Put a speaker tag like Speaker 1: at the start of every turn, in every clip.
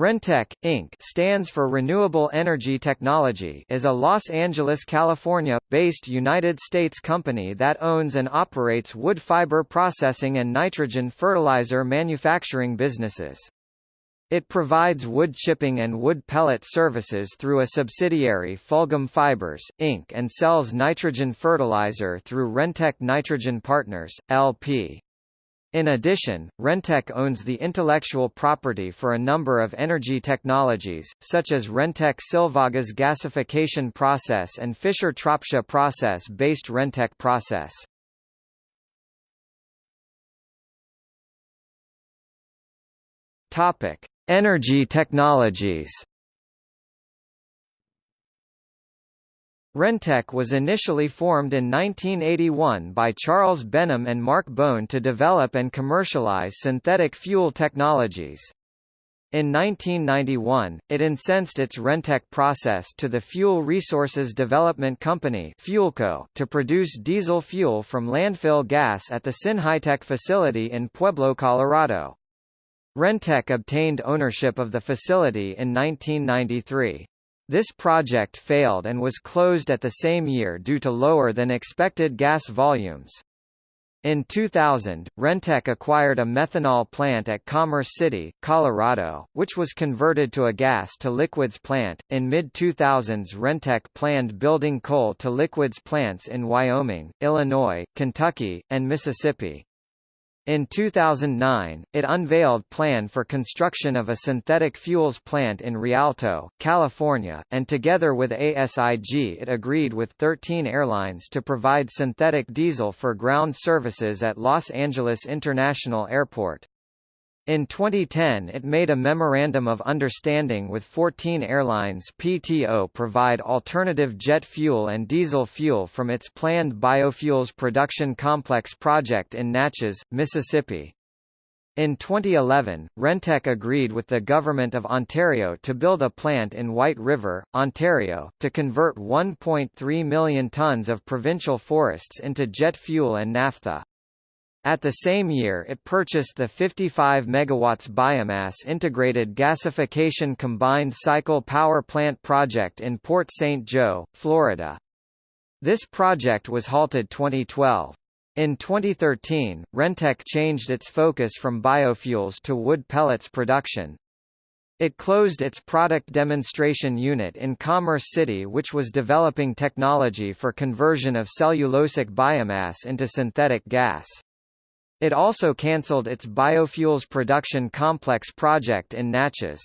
Speaker 1: Rentech, Inc. stands for Renewable Energy Technology is a Los Angeles, California-based United States company that owns and operates wood fiber processing and nitrogen fertilizer manufacturing businesses. It provides wood chipping and wood pellet services through a subsidiary Fulghum Fibers, Inc. and sells nitrogen fertilizer through Rentech Nitrogen Partners, LP. In addition, Rentech owns the intellectual property for a number of energy technologies, such as Rentech Silvagas gasification process and Fischer-Tropsch process-based Rentech process. Topic: Energy technologies. Rentech was initially formed in 1981 by Charles Benham and Mark Bohn to develop and commercialize synthetic fuel technologies. In 1991, it incensed its Rentech process to the Fuel Resources Development Company Fuelco to produce diesel fuel from landfill gas at the Synhytech facility in Pueblo, Colorado. Rentech obtained ownership of the facility in 1993. This project failed and was closed at the same year due to lower than expected gas volumes. In 2000, Rentech acquired a methanol plant at Commerce City, Colorado, which was converted to a gas-to-liquids plant. In mid-2000s Rentech planned building coal-to-liquids plants in Wyoming, Illinois, Kentucky, and Mississippi. In 2009, it unveiled plan for construction of a synthetic fuels plant in Rialto, California, and together with ASIG it agreed with 13 airlines to provide synthetic diesel for ground services at Los Angeles International Airport. In 2010 it made a Memorandum of Understanding with 14 airlines PTO provide alternative jet fuel and diesel fuel from its planned biofuels production complex project in Natchez, Mississippi. In 2011, Rentech agreed with the Government of Ontario to build a plant in White River, Ontario, to convert 1.3 million tonnes of provincial forests into jet fuel and naphtha. At the same year it purchased the 55 MW biomass integrated gasification combined cycle power plant project in Port St. Joe, Florida. This project was halted 2012. In 2013, Rentech changed its focus from biofuels to wood pellets production. It closed its product demonstration unit in Commerce City which was developing technology for conversion of cellulosic biomass into synthetic gas. It also cancelled its biofuels production complex project in Natchez.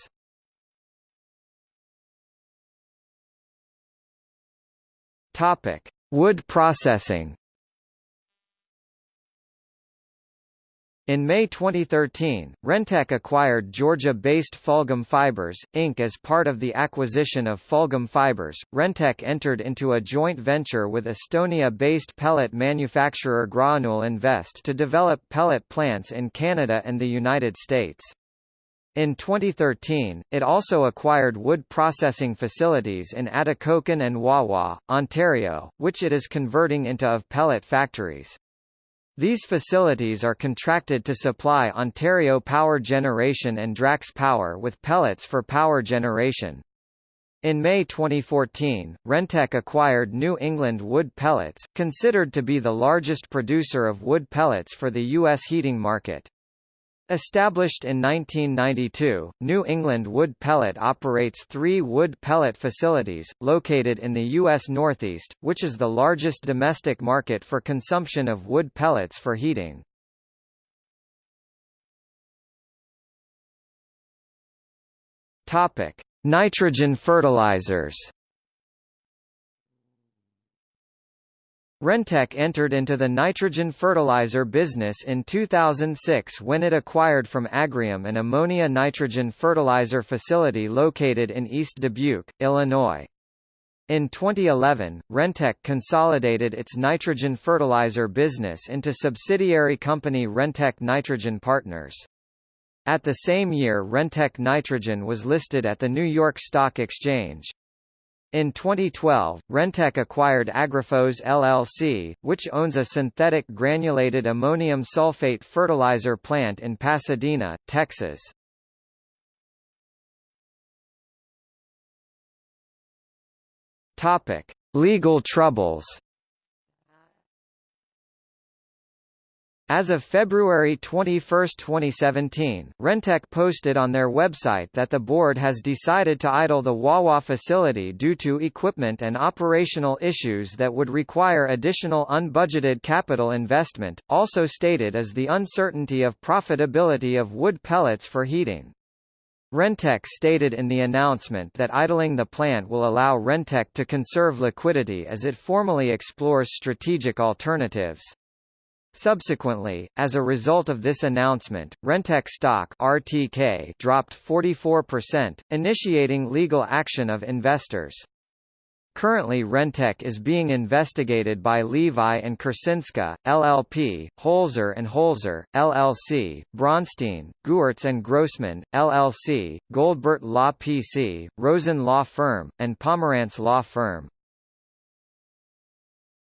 Speaker 1: Topic: Wood processing. In May 2013, Rentech acquired Georgia-based Fulghum Fibers, Inc. As part of the acquisition of Fulghum Fibers, Rentech entered into a joint venture with Estonia-based pellet manufacturer Granul Invest to develop pellet plants in Canada and the United States. In 2013, it also acquired wood processing facilities in Atikokan and Wawa, Ontario, which it is converting into of pellet factories. These facilities are contracted to supply Ontario Power Generation and Drax Power with pellets for power generation. In May 2014, Rentech acquired New England Wood Pellets, considered to be the largest producer of wood pellets for the U.S. heating market. Established in 1992, New England Wood Pellet operates three wood pellet facilities, located in the U.S. Northeast, which is the largest domestic market for consumption of wood pellets for heating. Nitrogen fertilizers Rentech entered into the nitrogen fertilizer business in 2006 when it acquired from Agrium an ammonia nitrogen fertilizer facility located in East Dubuque, Illinois. In 2011, Rentech consolidated its nitrogen fertilizer business into subsidiary company Rentech Nitrogen Partners. At the same year Rentech Nitrogen was listed at the New York Stock Exchange. In 2012, Rentech acquired Agrifos LLC, which owns a synthetic granulated ammonium sulfate fertilizer plant in Pasadena, Texas. Topic: Legal troubles. As of February 21, 2017, Rentech posted on their website that the board has decided to idle the Wawa facility due to equipment and operational issues that would require additional unbudgeted capital investment, also stated as the uncertainty of profitability of wood pellets for heating. Rentech stated in the announcement that idling the plant will allow Rentech to conserve liquidity as it formally explores strategic alternatives. Subsequently, as a result of this announcement, Rentech stock RTK dropped 44%, initiating legal action of investors. Currently Rentech is being investigated by Levi and Korsinsky, LLP, Holzer and Holzer, LLC, Bronstein, Gewirtz and Grossman, LLC, Goldberg Law PC, Rosen Law Firm, and Pomerantz Law Firm.